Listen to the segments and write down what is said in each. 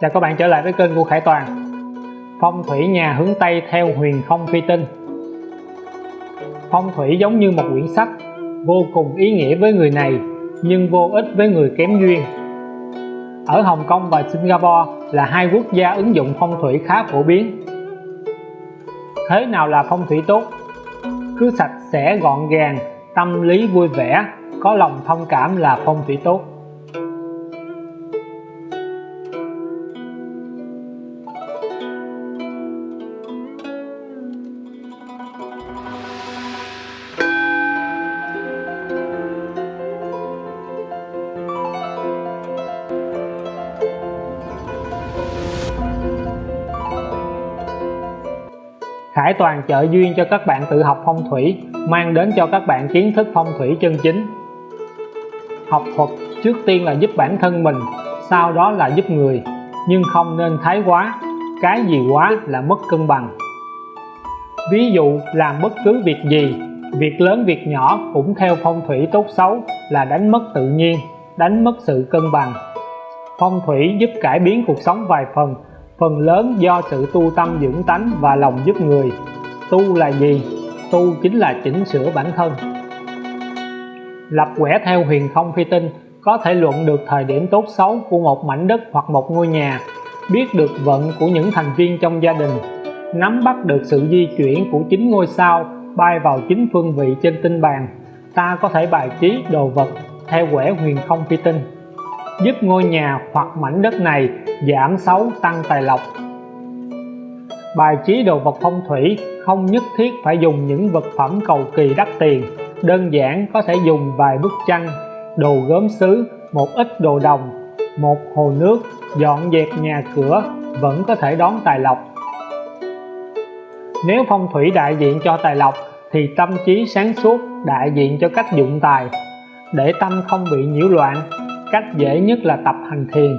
Chào các bạn trở lại với kênh của Khải Toàn. Phong thủy nhà hướng Tây theo huyền không phi tinh. Phong thủy giống như một quyển sách, vô cùng ý nghĩa với người này, nhưng vô ích với người kém duyên. Ở Hồng Kông và Singapore là hai quốc gia ứng dụng phong thủy khá phổ biến. Thế nào là phong thủy tốt? Cứ sạch sẽ, gọn gàng, tâm lý vui vẻ, có lòng thông cảm là phong thủy tốt. Khải Toàn trợ duyên cho các bạn tự học phong thủy, mang đến cho các bạn kiến thức phong thủy chân chính. Học thuật trước tiên là giúp bản thân mình, sau đó là giúp người. Nhưng không nên thái quá, cái gì quá là mất cân bằng. Ví dụ, làm bất cứ việc gì, việc lớn việc nhỏ cũng theo phong thủy tốt xấu là đánh mất tự nhiên, đánh mất sự cân bằng. Phong thủy giúp cải biến cuộc sống vài phần phần lớn do sự tu tâm dưỡng tánh và lòng giúp người. Tu là gì? Tu chính là chỉnh sửa bản thân. Lập quẻ theo huyền không phi tinh, có thể luận được thời điểm tốt xấu của một mảnh đất hoặc một ngôi nhà, biết được vận của những thành viên trong gia đình, nắm bắt được sự di chuyển của chính ngôi sao bay vào chính phương vị trên tinh bàn. Ta có thể bài trí đồ vật theo quẻ huyền không phi tinh giúp ngôi nhà hoặc mảnh đất này giảm xấu tăng tài lộc. Bài trí đồ vật phong thủy không nhất thiết phải dùng những vật phẩm cầu kỳ đắt tiền. Đơn giản có thể dùng vài bức tranh, đồ gốm sứ một ít đồ đồng, một hồ nước, dọn dẹp nhà cửa vẫn có thể đón tài lộc. Nếu phong thủy đại diện cho tài lộc thì tâm trí sáng suốt đại diện cho cách dụng tài. Để tâm không bị nhiễu loạn cách dễ nhất là tập hành thiền.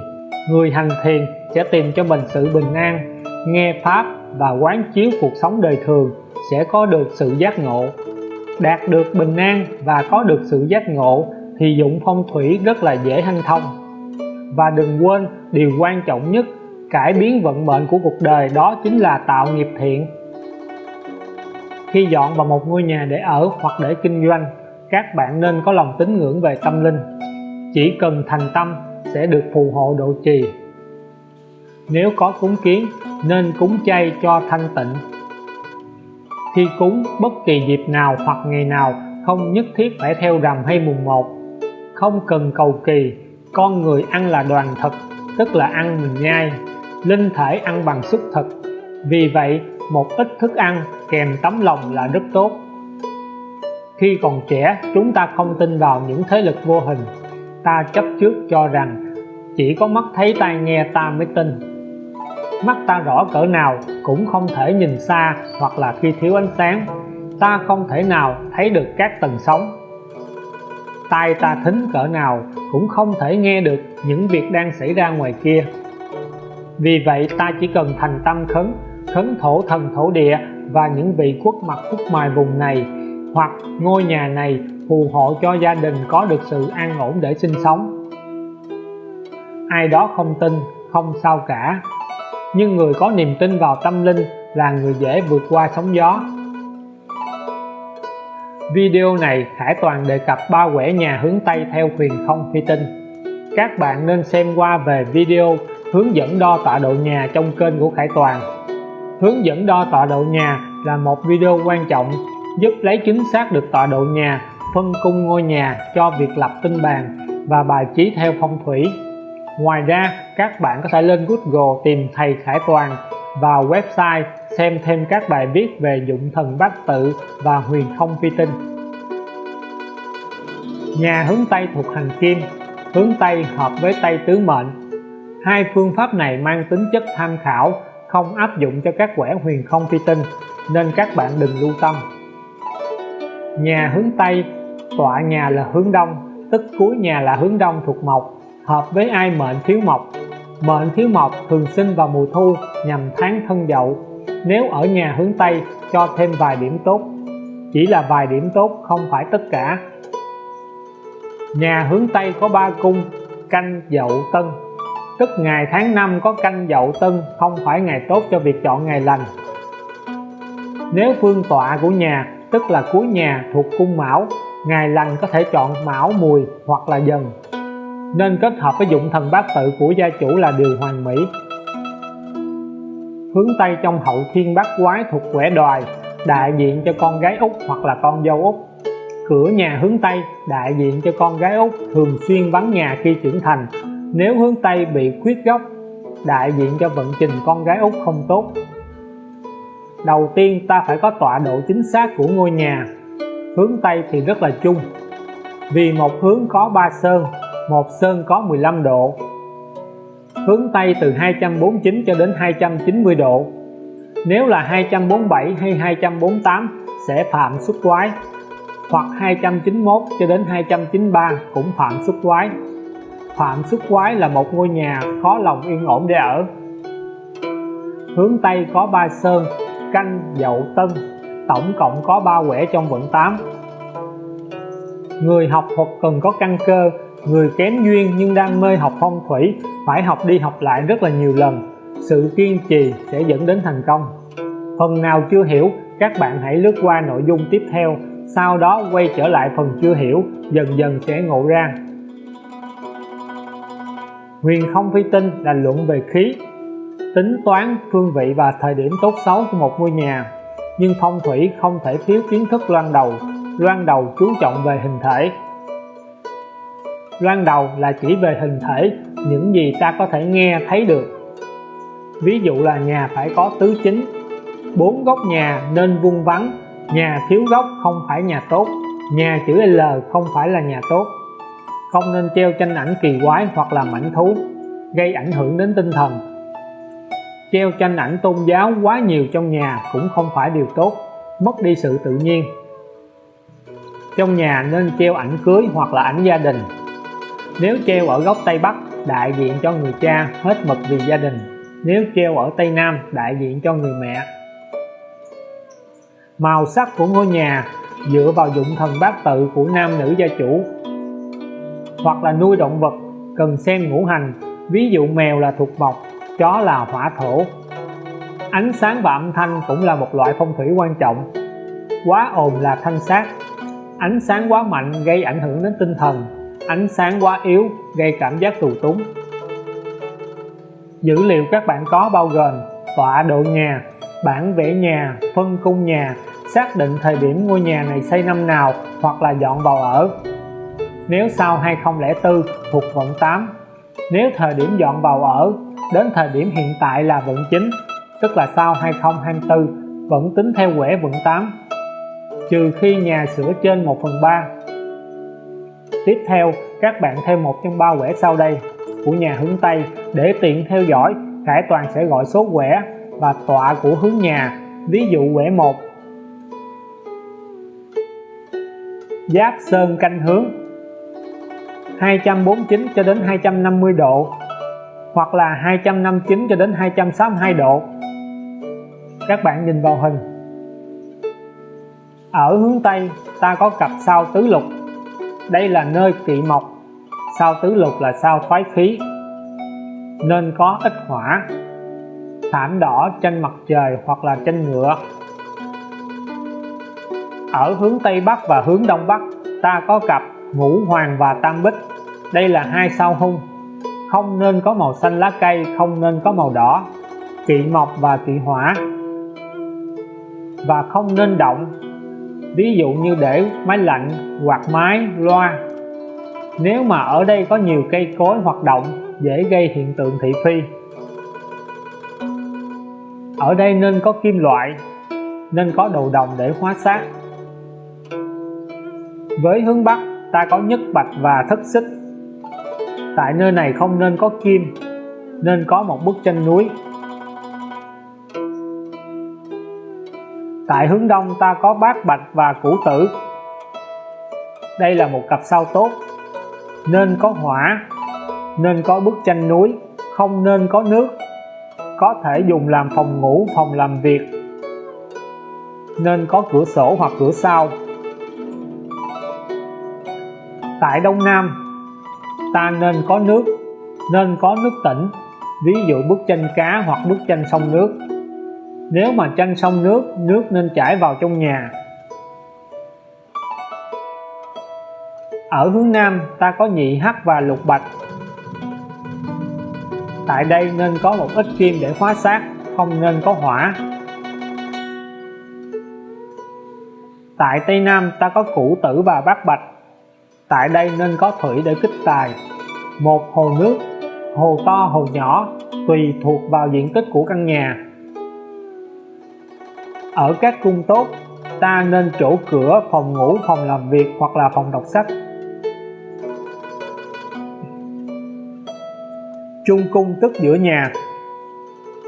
Người hành thiền sẽ tìm cho mình sự bình an, nghe pháp và quán chiếu cuộc sống đời thường sẽ có được sự giác ngộ. Đạt được bình an và có được sự giác ngộ thì dụng phong thủy rất là dễ hanh thông. Và đừng quên, điều quan trọng nhất, cải biến vận mệnh của cuộc đời đó chính là tạo nghiệp thiện. Khi dọn vào một ngôi nhà để ở hoặc để kinh doanh, các bạn nên có lòng tín ngưỡng về tâm linh chỉ cần thành tâm sẽ được phù hộ độ trì. Nếu có cúng kiến, nên cúng chay cho thanh tịnh. Khi cúng, bất kỳ dịp nào hoặc ngày nào không nhất thiết phải theo rằm hay mùng một. Không cần cầu kỳ, con người ăn là đoàn thực tức là ăn mình nhai. Linh thể ăn bằng xúc thực. Vì vậy, một ít thức ăn kèm tấm lòng là rất tốt. Khi còn trẻ, chúng ta không tin vào những thế lực vô hình ta chấp trước cho rằng chỉ có mắt thấy tai nghe ta mới tin. Mắt ta rõ cỡ nào cũng không thể nhìn xa hoặc là khi thiếu ánh sáng, ta không thể nào thấy được các tầng sóng. Tai ta thính cỡ nào cũng không thể nghe được những việc đang xảy ra ngoài kia. Vì vậy ta chỉ cần thành tâm khấn khấn thổ thần thổ địa và những vị quốc mặt quốc mài vùng này hoặc ngôi nhà này phù hộ cho gia đình có được sự an ổn để sinh sống. Ai đó không tin, không sao cả. Nhưng người có niềm tin vào tâm linh là người dễ vượt qua sóng gió. Video này Khải Toàn đề cập ba quẻ nhà hướng Tây theo huyền không phi tinh. Các bạn nên xem qua về video hướng dẫn đo tọa độ nhà trong kênh của Khải Toàn. Hướng dẫn đo tọa độ nhà là một video quan trọng giúp lấy chính xác được tọa độ nhà, phân cung ngôi nhà cho việc lập tinh bàn và bài trí theo phong thủy. Ngoài ra, các bạn có thể lên Google tìm thầy Khải Toàn vào website xem thêm các bài viết về dụng thần bát tự và huyền không phi tinh. Nhà hướng Tây thuộc hành kim, hướng Tây hợp với Tây tứ mệnh. Hai phương pháp này mang tính chất tham khảo, không áp dụng cho các quẻ huyền không phi tinh, nên các bạn đừng lưu tâm nhà hướng Tây, tọa nhà là hướng Đông, tức cuối nhà là hướng Đông thuộc mộc, hợp với ai mệnh thiếu mộc. Mệnh thiếu mộc thường sinh vào mùa thu, nhằm tháng thân dậu. Nếu ở nhà hướng Tây, cho thêm vài điểm tốt. Chỉ là vài điểm tốt, không phải tất cả. Nhà hướng Tây có ba cung, canh, dậu, tân. Tức ngày tháng năm có canh, dậu, tân, không phải ngày tốt cho việc chọn ngày lành. Nếu phương tọa của nhà tức là cuối nhà thuộc cung mão ngày lành có thể chọn mão mùi hoặc là dần. Nên kết hợp với dụng thần bát tự của gia chủ là điều hoàn mỹ. Hướng Tây trong hậu thiên bát quái thuộc quẻ đoài, đại diện cho con gái út hoặc là con dâu út. Cửa nhà hướng Tây đại diện cho con gái út thường xuyên vắng nhà khi trưởng thành. Nếu hướng Tây bị khuyết góc đại diện cho vận trình con gái út không tốt đầu tiên ta phải có tọa độ chính xác của ngôi nhà. Hướng Tây thì rất là chung. Vì một hướng có 3 sơn, một sơn có 15 độ. Hướng Tây từ 249 cho đến 290 độ. Nếu là 247 hay 248 sẽ phạm xuất quái, hoặc 291 cho đến 293 cũng phạm xuất quái. Phạm xuất quái là một ngôi nhà khó lòng yên ổn để ở. Hướng Tây có ba sơn canh, dậu, tân. Tổng cộng có 3 quẻ trong vận 8 người học thuật cần có căn cơ, người kém duyên nhưng đam mê học phong thủy, phải học đi học lại rất là nhiều lần. Sự kiên trì sẽ dẫn đến thành công. Phần nào chưa hiểu, các bạn hãy lướt qua nội dung tiếp theo, sau đó quay trở lại phần chưa hiểu, dần dần sẽ ngộ ra. Huyền không phi tinh là luận về khí tính toán phương vị và thời điểm tốt xấu của một ngôi nhà. Nhưng phong thủy không thể thiếu kiến thức loan đầu loan đầu chú trọng về hình thể. Loan đầu là chỉ về hình thể, những gì ta có thể nghe, thấy được. Ví dụ là nhà phải có tứ chính. Bốn góc nhà nên vuông vắn nhà thiếu góc không phải nhà tốt, nhà chữ L không phải là nhà tốt. Không nên treo tranh ảnh kỳ quái hoặc là mảnh thú, gây ảnh hưởng đến tinh thần treo tranh ảnh tôn giáo quá nhiều trong nhà cũng không phải điều tốt, mất đi sự tự nhiên. Trong nhà nên treo ảnh cưới hoặc là ảnh gia đình. Nếu treo ở góc Tây Bắc, đại diện cho người cha, hết mực vì gia đình. Nếu treo ở Tây Nam, đại diện cho người mẹ. Màu sắc của ngôi nhà dựa vào dụng thần bát tự của nam nữ gia chủ. Hoặc là nuôi động vật cần xem ngũ hành, ví dụ mèo là thuộc mộc chó là hỏa thổ. Ánh sáng và âm thanh cũng là một loại phong thủy quan trọng. Quá ồn là thanh sát. Ánh sáng quá mạnh gây ảnh hưởng đến tinh thần. Ánh sáng quá yếu gây cảm giác tù túng. Dữ liệu các bạn có bao gồm tọa độ nhà, bản vẽ nhà, phân cung nhà, xác định thời điểm ngôi nhà này xây năm nào hoặc là dọn vào ở. Nếu sau 2004 thuộc vận 8 nếu thời điểm dọn vào ở đến thời điểm hiện tại là vận 9 tức là sau 2024 vẫn tính theo quẻ vận 8 trừ khi nhà sửa trên 1 phần 3 tiếp theo, các bạn thêm một trong ba quẻ sau đây của nhà hướng Tây để tiện theo dõi Khải Toàn sẽ gọi số quẻ và tọa của hướng nhà. Ví dụ quẻ 1 Giáp Sơn canh hướng 249 cho đến 250 độ hoặc là 259 cho đến 262 độ. Các bạn nhìn vào hình. Ở hướng Tây, ta có cặp sao tứ lục. Đây là nơi kỵ mộc. Sao tứ lục là sao thoái khí. Nên có ít hỏa, thảm đỏ trên mặt trời hoặc là trên ngựa. Ở hướng Tây Bắc và hướng Đông Bắc, ta có cặp ngũ hoàng và tam bích. Đây là hai sao hung không nên có màu xanh lá cây, không nên có màu đỏ, kỵ mộc và kỵ hỏa. Và không nên động, ví dụ như để máy lạnh quạt máy loa. Nếu mà ở đây có nhiều cây cối hoạt động, dễ gây hiện tượng thị phi. Ở đây nên có kim loại, nên có đồ đồng để hóa sát với hướng Bắc, ta có nhất bạch và thất xích tại nơi này không nên có kim, nên có một bức tranh núi. Tại hướng Đông ta có bát bạch và củ tử. Đây là một cặp sao tốt. Nên có hỏa, nên có bức tranh núi, không nên có nước. Có thể dùng làm phòng ngủ, phòng làm việc. Nên có cửa sổ hoặc cửa sau. Tại Đông Nam ta nên có nước, nên có nước tỉnh, ví dụ bức tranh cá hoặc bức tranh sông nước. Nếu mà tranh sông nước nước nên chảy vào trong nhà. Ở hướng Nam, ta có nhị hắc và lục bạch. Tại đây nên có một ít kim để hóa sát không nên có hỏa. Tại Tây Nam, ta có củ tử và bát bạch tại đây nên có thủy để kích tài. Một hồ nước, hồ to, hồ nhỏ, tùy thuộc vào diện tích của căn nhà. Ở các cung tốt, ta nên chỗ cửa, phòng ngủ, phòng làm việc hoặc là phòng đọc sách. Trung cung tức giữa nhà.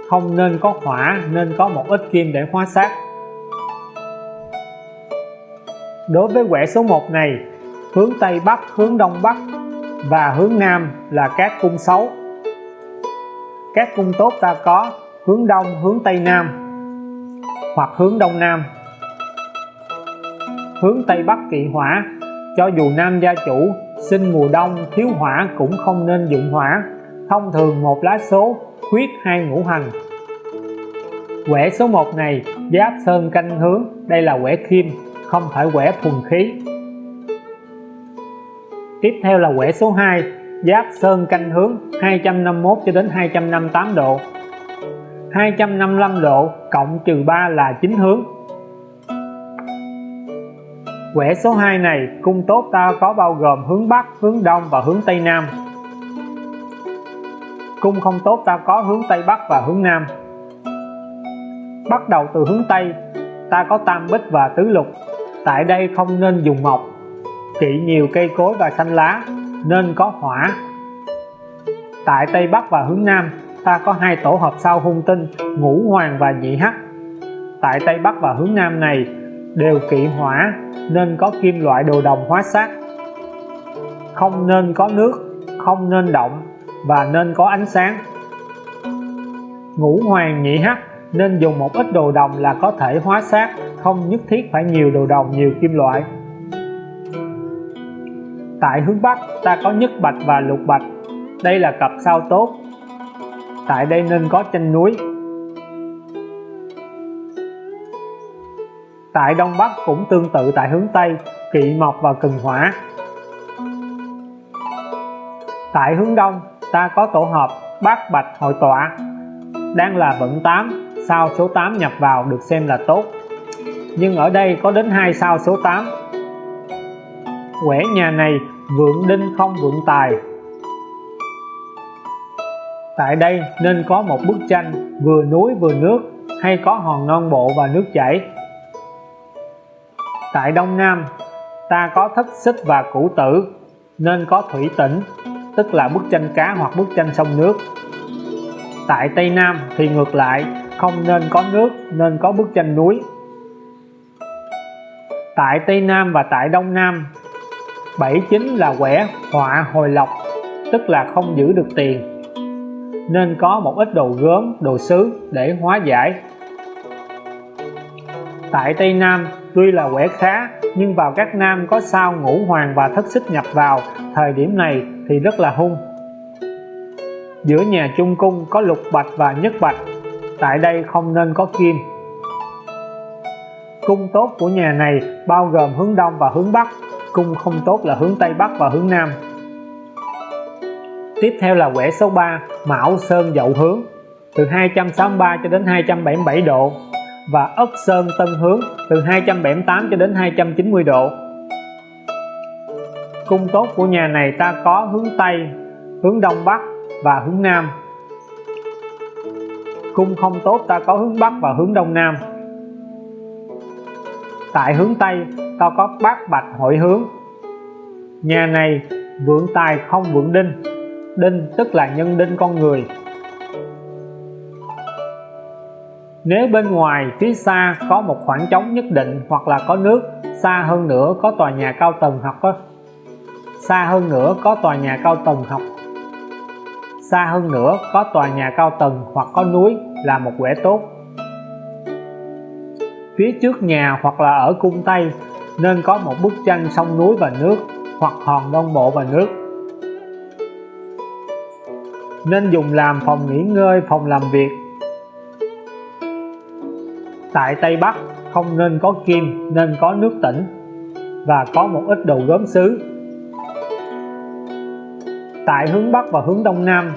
Không nên có hỏa, nên có một ít kim để hóa sát đối với quẻ số 1 này hướng Tây Bắc, hướng Đông Bắc và hướng Nam là các cung xấu. Các cung tốt ta có hướng Đông, hướng Tây Nam hoặc hướng Đông Nam. Hướng Tây Bắc kỵ hỏa, cho dù nam gia chủ sinh mùa đông, thiếu hỏa cũng không nên dụng hỏa. Thông thường một lá số khuyết hai ngũ hành. Quẻ số 1 này, giáp sơn canh hướng, đây là quẻ kim, không phải quẻ thuần khí tiếp theo là quẻ số 2 giáp sơn canh hướng 251 cho đến 258 độ. 255 độ cộng trừ 3 là chính hướng. Quẻ số 2 này, cung tốt ta có bao gồm hướng Bắc, hướng Đông và hướng Tây Nam. Cung không tốt ta có hướng Tây Bắc và hướng Nam. Bắt đầu từ hướng Tây, ta có tam bích và tứ lục. Tại đây không nên dùng mộc kỵ nhiều cây cối và xanh lá, nên có hỏa. Tại Tây Bắc và hướng Nam, ta có hai tổ hợp sao hung tinh, ngũ hoàng và nhị hắc. Tại Tây Bắc và hướng Nam này, đều kỵ hỏa, nên có kim loại đồ đồng hóa sát. Không nên có nước, không nên động, và nên có ánh sáng. Ngũ hoàng, nhị hắc nên dùng một ít đồ đồng là có thể hóa sát, không nhất thiết phải nhiều đồ đồng, nhiều kim loại tại hướng Bắc, ta có nhất bạch và lục bạch. Đây là cặp sao tốt. Tại đây nên có chân núi. Tại Đông Bắc cũng tương tự tại hướng Tây, kỵ mộc và cừng hỏa. Tại hướng Đông, ta có tổ hợp bát bạch hội tọa. Đang là vận 8 sao số 8 nhập vào được xem là tốt. Nhưng ở đây có đến hai sao số 8 quẻ nhà này, vượng đinh không vượng tài. Tại đây nên có một bức tranh, vừa núi vừa nước, hay có hòn non bộ và nước chảy. Tại đông nam, ta có thất xích và củ tử, nên có thủy tĩnh tức là bức tranh cá hoặc bức tranh sông nước. Tại tây nam thì ngược lại, không nên có nước, nên có bức tranh núi. Tại tây nam và tại đông nam 79 là quẻ họa hồi lộc, tức là không giữ được tiền. Nên có một ít đồ gốm, đồ sứ để hóa giải. Tại Tây Nam, tuy là quẻ khá, nhưng vào các nam có sao ngũ hoàng và thất xích nhập vào, thời điểm này thì rất là hung. Giữa nhà trung cung có lục bạch và nhất bạch, tại đây không nên có kim. Cung tốt của nhà này bao gồm hướng đông và hướng bắc cung không tốt là hướng tây bắc và hướng nam. Tiếp theo là quẻ số 3 Mão Sơn Dậu hướng, từ 263 cho đến 277 độ và Ất Sơn Tân hướng, từ 278 cho đến 290 độ. Cung tốt của nhà này ta có hướng Tây, hướng Đông Bắc và hướng Nam. Cung không tốt ta có hướng Bắc và hướng Đông Nam. Tại hướng Tây tao có bát bạch hội hướng. Nhà này vượng tài không vượng đinh. Đinh tức là nhân đinh con người. Nếu bên ngoài phía xa có một khoảng trống nhất định hoặc là có nước, xa hơn nữa có tòa nhà cao tầng hoặc có, xa hơn nữa có tòa nhà cao tầng học xa hơn nữa có tòa nhà cao tầng hoặc có núi là một quẻ tốt. Phía trước nhà hoặc là ở cung Tây nên có một bức tranh sông núi và nước hoặc hòn đông bộ và nước. Nên dùng làm phòng nghỉ ngơi phòng làm việc. Tại Tây Bắc không nên có kim nên có nước tỉnh và có một ít đồ gốm sứ tại hướng Bắc và hướng Đông Nam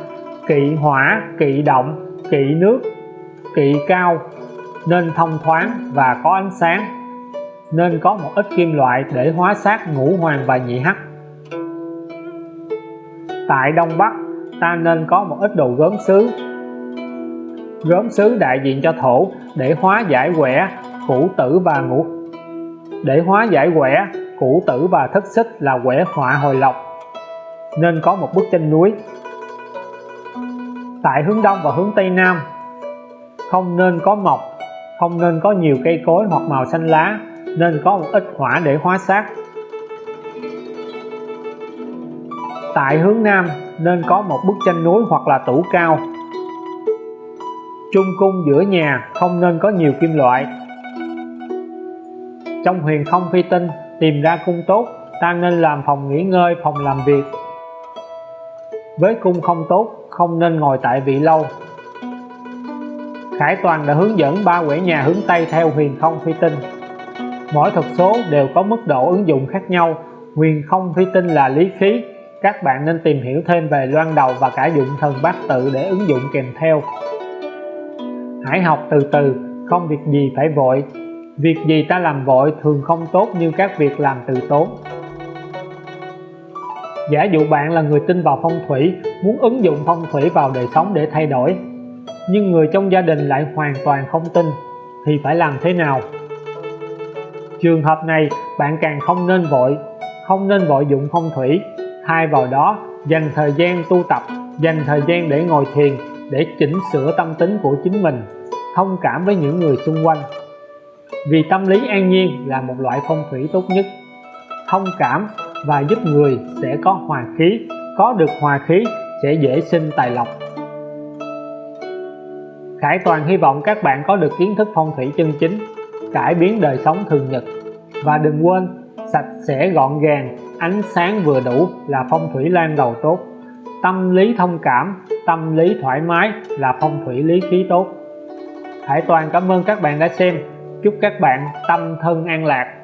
kỵ hỏa, kỵ động, kỵ nước, kỵ cao nên thông thoáng và có ánh sáng nên có một ít kim loại để hóa sát ngũ hoàng và nhị hắc. Tại Đông Bắc, ta nên có một ít đồ gốm sứ gốm sứ đại diện cho thổ để hóa giải quẻ, củ tử và ngũ. Để hóa giải quẻ, củ tử và thất xích là quẻ họa hồi lộc, nên có một bức tranh núi. Tại hướng đông và hướng tây nam, không nên có mọc, không nên có nhiều cây cối hoặc màu xanh lá nên có một ít hỏa để hóa sát tại hướng nam nên có một bức tranh núi hoặc là tủ cao. Trung cung giữa nhà không nên có nhiều kim loại. Trong huyền không phi tinh, tìm ra cung tốt, ta nên làm phòng nghỉ ngơi, phòng làm việc. Với cung không tốt, không nên ngồi tại vị lâu. Khải Toàn đã hướng dẫn ba quẻ nhà hướng Tây theo huyền không phi tinh mỗi thuật số đều có mức độ ứng dụng khác nhau. Huyền không phi tinh là lý khí. Các bạn nên tìm hiểu thêm về loan đầu và cả dụng thần bát tự để ứng dụng kèm theo. Hãy học từ từ, không việc gì phải vội. Việc gì ta làm vội thường không tốt như các việc làm từ tốn. Giả dụ bạn là người tin vào phong thủy, muốn ứng dụng phong thủy vào đời sống để thay đổi, nhưng người trong gia đình lại hoàn toàn không tin, thì phải làm thế nào? Trường hợp này, bạn càng không nên vội, không nên vội dụng phong thủy. Thay vào đó, dành thời gian tu tập, dành thời gian để ngồi thiền, để chỉnh sửa tâm tính của chính mình, thông cảm với những người xung quanh. Vì tâm lý an nhiên là một loại phong thủy tốt nhất. Thông cảm và giúp người sẽ có hòa khí, có được hòa khí sẽ dễ sinh tài lộc. Khải Toàn hy vọng các bạn có được kiến thức phong thủy chân chính, cải biến đời sống thường nhật và đừng quên, sạch sẽ gọn gàng, ánh sáng vừa đủ là phong thủy lan đầu tốt. Tâm lý thông cảm, tâm lý thoải mái là phong thủy lý khí tốt. Hải Toàn cảm ơn các bạn đã xem. Chúc các bạn tâm thân an lạc.